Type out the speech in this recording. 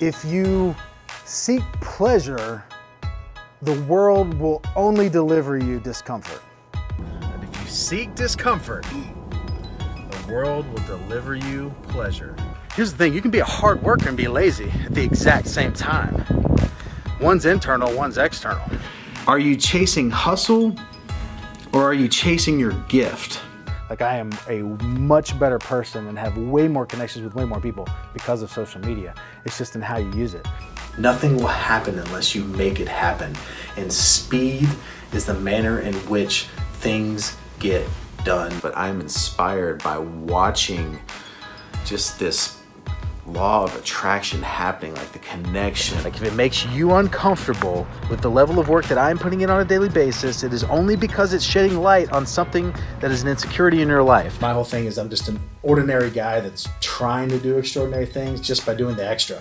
If you seek pleasure, the world will only deliver you discomfort. And if you seek discomfort, the world will deliver you pleasure. Here's the thing, you can be a hard worker and be lazy at the exact same time. One's internal, one's external. Are you chasing hustle or are you chasing your gift? Like I am a much better person and have way more connections with way more people because of social media. It's just in how you use it. Nothing will happen unless you make it happen. And speed is the manner in which things get done. But I'm inspired by watching just this law of attraction happening, like the connection. Like if it makes you uncomfortable with the level of work that I'm putting in on a daily basis, it is only because it's shedding light on something that is an insecurity in your life. My whole thing is I'm just an ordinary guy that's trying to do extraordinary things just by doing the extra.